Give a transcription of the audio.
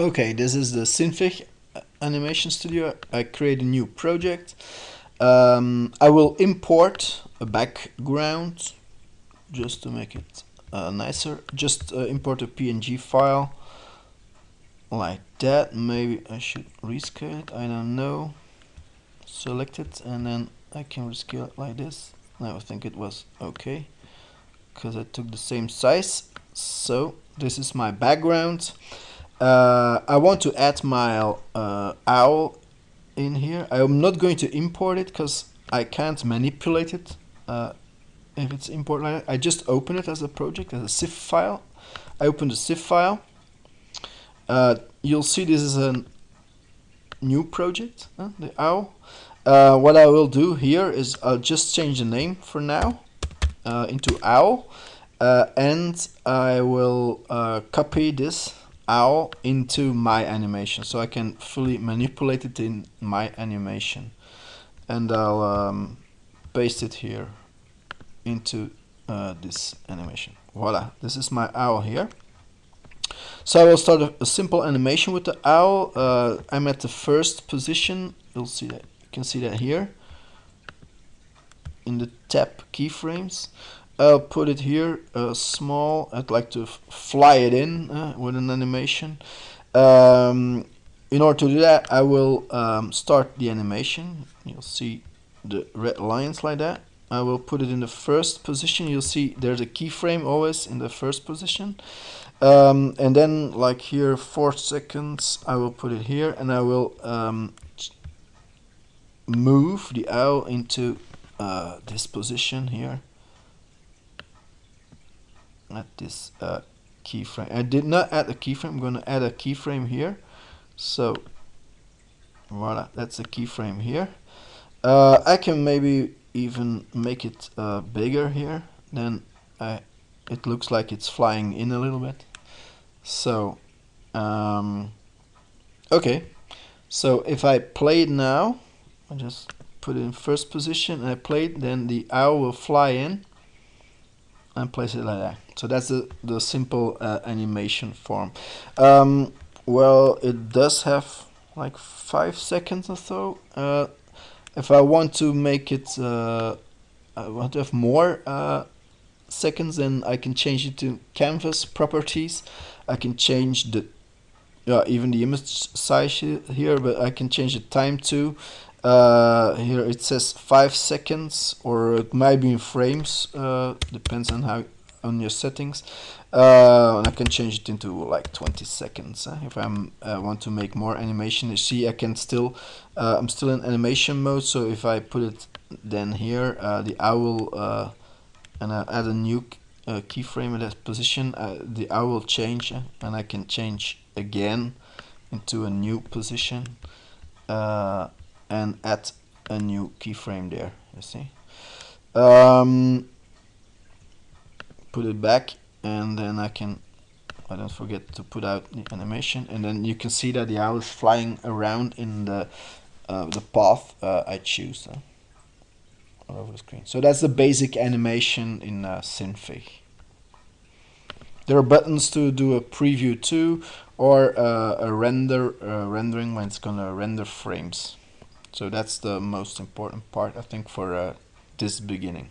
Okay, this is the Synfig Animation Studio. I create a new project. Um, I will import a background just to make it uh, nicer. Just uh, import a PNG file like that. Maybe I should rescale it. I don't know. Select it and then I can rescale it like this. I think it was okay because I took the same size. So this is my background uh, I want to add my uh, owl in here. I'm not going to import it because I can't manipulate it uh, if it's import like. I just open it as a project as a zip file. I open the zip file. Uh, you'll see this is a new project the owl. Uh, what I will do here is I'll just change the name for now uh, into owl and I will copy this owl into my animation so I can fully manipulate it in my animation. And I'll um, paste it here into uh, this animation. Voila this is my owl here. So I will start a, a simple animation with the owl. Uh, I'm at the first position. You'll see that you can see that here. In the tab keyframes I'll put it here uh, small I'd like to fly it in uh, with an animation. Um, in order to do that I will um, start the animation. You'll see the red lines like that. I will put it in the first position. You'll see there's a keyframe always in the first position. Um, and then like here four seconds I will put it here and I will um, move the owl into uh, this position here at this uh, keyframe. I did not add a keyframe. I'm going to add a keyframe here. So voila, that's a keyframe here. Uh, I can maybe even make it uh, bigger here. Then I, it looks like it's flying in a little bit. So um, okay. So if I play it now, I just put it in first position and I play it, then the owl will fly in and place it like that. So that's the, the simple uh, animation form. Um, well, it does have like five seconds or so. Uh, if I want to make it, uh, I want to have more uh, seconds, then I can change it to canvas properties. I can change the yeah, even the image size here, but I can change the time to uh, here it says five seconds or it might be in frames uh, depends on how on your settings. Uh, and I can change it into like 20 seconds uh, if I uh, want to make more animation. You see I can still uh, I'm still in animation mode so if I put it then here the owl and I add a new keyframe in that position the owl will change and I can change again into a new position and add a new keyframe there you see. Um, put it back and then I can I don't forget to put out the animation and then you can see that the owl is flying around in the uh, the path uh, I choose uh, all over the screen. So that's the basic animation in uh, Synfig. There are buttons to do a preview too or uh, a render uh, rendering when it's gonna render frames so that's the most important part I think for uh, this beginning